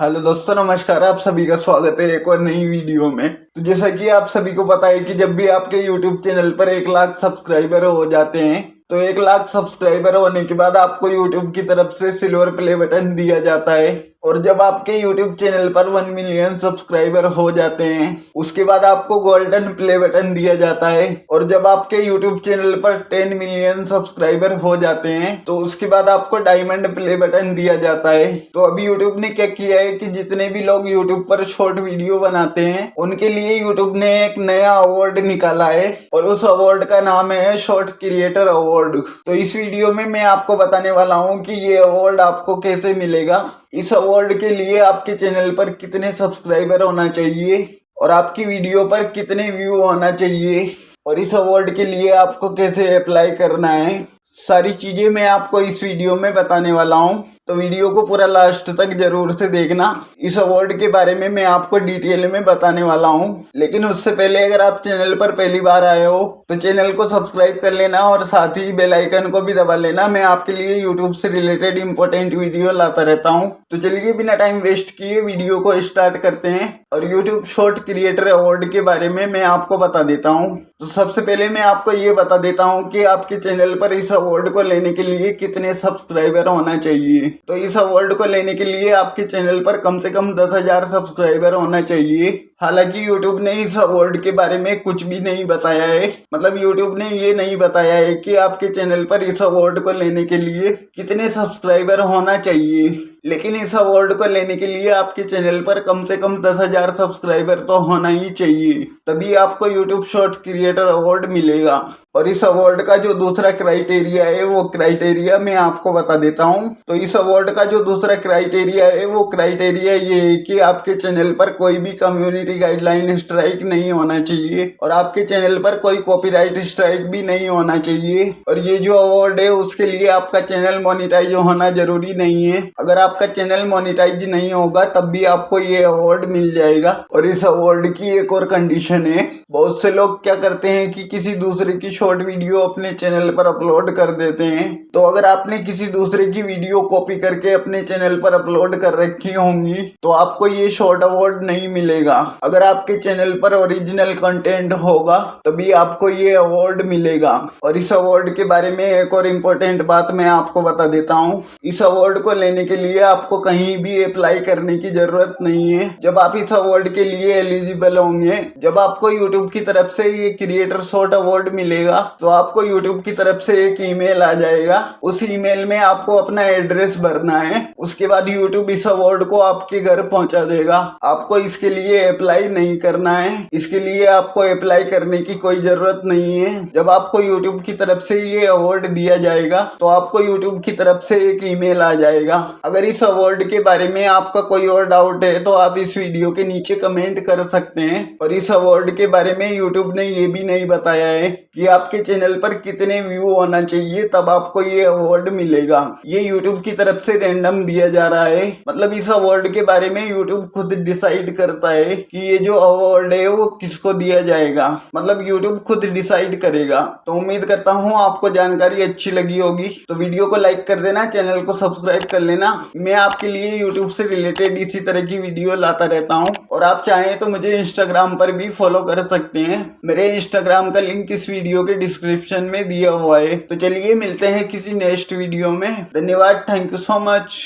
Hello दोस्तों, नमस्कार, आप सभी का स्वागत है एक और नई वीडियो में। तो जैसा कि आप सभी को पता है कि जब भी आपके यूट्यूब चैनल पर एक लाख सब्सक्राइबर हो जाते हैं तो एक लाख सब्सक्राइबर होने के बाद आपको यूट्यूब की तरफ़ से सिल्वर प्ले बटन दिया जाता है। और जब आपके YouTube चैनल पर वन मिलियन सब्सक्राइबर हो जाते हैं, उसके बाद आपको गोल्डन प्ले बटन दिया जाता है। और जब आपके YouTube चैनल पर टेन मिलियन सब्सक्राइबर हो जाते हैं तो उसके बाद आपको डायमंड प्ले बटन दिया जाता है। तो अभी YouTube ने क्या किया है कि जितने भी लोग YouTube पर शॉर्ट वीडियो बनाते हैं, उनके लिए यूट्यूब ने एक नया अवार्ड निकाला है। और उस अवार्ड का नाम है शॉर्ट क्रिएटर अवार्ड तो इस वीडियो में मैं आपको बताने वाला हूँ कि ये अवार्ड आपको कैसे मिलेगा। इस अवार्ड के लिए आपके चैनल पर कितने सब्सक्राइबर होना चाहिए और आपकी वीडियो पर कितने व्यू होना चाहिए और इस अवार्ड के लिए आपको कैसे अप्लाई करना है, सारी चीज़ें मैं आपको इस वीडियो में बताने वाला हूँ। तो वीडियो को पूरा लास्ट तक ज़रूर से देखना। इस अवार्ड के बारे में मैं आपको डिटेल में बताने वाला हूँ। लेकिन उससे पहले अगर आप चैनल पर पहली बार आए हो तो चैनल को सब्सक्राइब कर लेना और साथ ही बेल आइकन को भी दबा लेना। मैं आपके लिए यूट्यूब से रिलेटेड इंपॉर्टेंट वीडियो लाता रहता हूँ। तो चलिए बिना टाइम वेस्ट किए वीडियो को स्टार्ट करते हैं। और यूट्यूब शॉर्ट क्रिएटर अवार्ड के बारे में मैं आपको बता देता हूँ। तो सबसे पहले मैं आपको ये बता देता हूँ कि आपके चैनल पर इस अवार्ड को लेने के लिए कितने सब्सक्राइबर होना चाहिए। तो इस अवार्ड को लेने के लिए आपके चैनल पर कम से कम दस हज़ार सब्सक्राइबर होना चाहिए। हालाँकि YouTube ने इस अवार्ड के बारे में कुछ भी नहीं बताया है। मतलब YouTube ने ये नहीं बताया है कि आपके चैनल पर इस अवार्ड को लेने के लिए कितने सब्सक्राइबर होना चाहिए। लेकिन इस अवार्ड को लेने के लिए आपके चैनल पर कम से कम दस हज़ार सब्सक्राइबर तो होना ही चाहिए। तभी आपको यूट्यूब शॉर्ट क्रिएटर अवार्ड मिलेगा। और इस अवार्ड का जो दूसरा क्राइटेरिया है, वो क्राइटेरिया मैं आपको बता देता हूँ। तो इस अवार्ड का जो दूसरा क्राइटेरिया है, वो क्राइटेरिया ये है कि आपके चैनल पर कोई भी कम्युनिटी गाइडलाइन स्ट्राइक नहीं होना चाहिए और आपके चैनल पर कोई कॉपीराइट स्ट्राइक भी नहीं होना चाहिए। और ये जो अवार्ड है, उसके लिए आपका चैनल मोनिटाइज होना ज़रूरी नहीं है। अगर आपका चैनल मोनिटाइज नहीं होगा, तब भी आपको ये अवार्ड मिल जाएगा। और इस अवार्ड की एक और कंडीशन है, बहुत से लोग क्या करते हैं कि किसी दूसरे की शॉर्ट वीडियो अपने चैनल पर अपलोड कर देते हैं। तो अगर आपने किसी दूसरे की वीडियो कॉपी करके अपने चैनल पर अपलोड कर रखी होंगी तो आपको ये शॉर्ट अवार्ड नहीं मिलेगा। अगर आपके चैनल पर ओरिजिनल कंटेंट होगा, तभी आपको ये अवार्ड मिलेगा। और इस अवार्ड के बारे में एक और इम्पोर्टेंट बात मैं आपको बता देता हूँ। इस अवार्ड को लेने के लिए आपको कहीं भी अप्लाई करने की ज़रूरत नहीं है। जब आप इस अवार्ड के लिए एलिजिबल होंगे, जब आपको यूट्यूब की तरफ़ से ये क्रिएटर शॉर्ट अवार्ड मिलेगा तो आपको यूट्यूब की तरफ़ से एक ईमेल आ जाएगा। उस ईमेल में आपको अपना एड्रेस भरना है। उसके बाद यूट्यूब इस अवार्ड को आपके घर पहुँचा देगा। आपको इसके लिए अप्लाई नहीं करना है। इसके लिए आपको अप्लाई करने की कोई ज़रूरत नहीं है। जब आपको यूट्यूब की तरफ़ से ये अवार्ड दिया जाएगा तो आपको यूट्यूब की तरफ़ से एक ईमेल आ जाएगा। अगर इस अवार्ड के बारे में आपका कोई और डाउट है तो आप इस वीडियो के नीचे कमेंट कर सकते हैं। और इस अवार्ड के बारे में यूट्यूब ने ये भी नहीं बताया है कि आपके आपके चैनल पर कितने व्यू होना चाहिए, तब आपको ये अवार्ड मिलेगा। ये यूट्यूब की तरफ़ से रैंडम दिया जा रहा है। मतलब इस अवार्ड के बारे में यूट्यूब खुद डिसाइड करता है कि ये जो अवार्ड है, वो किसको दिया जाएगा। मतलब यूट्यूब खुद डिसाइड करेगा। तो उम्मीद करता हूँ आपको जानकारी अच्छी लगी होगी। तो वीडियो को लाइक कर देना चैनल को सब्सक्राइब कर लेना। मैं आपके लिए यूट्यूब से रिलेटेड इसी तरह की वीडियो लाता रहता हूँ। और आप चाहें तो मुझे इंस्टाग्राम पर भी फॉलो कर सकते हैं। मेरे इंस्टाग्राम का लिंक इस वीडियो के डिस्क्रिप्शन में दिया हुआ है। तो चलिए मिलते हैं किसी नेक्स्ट वीडियो में। धन्यवाद थैंक यू सो मच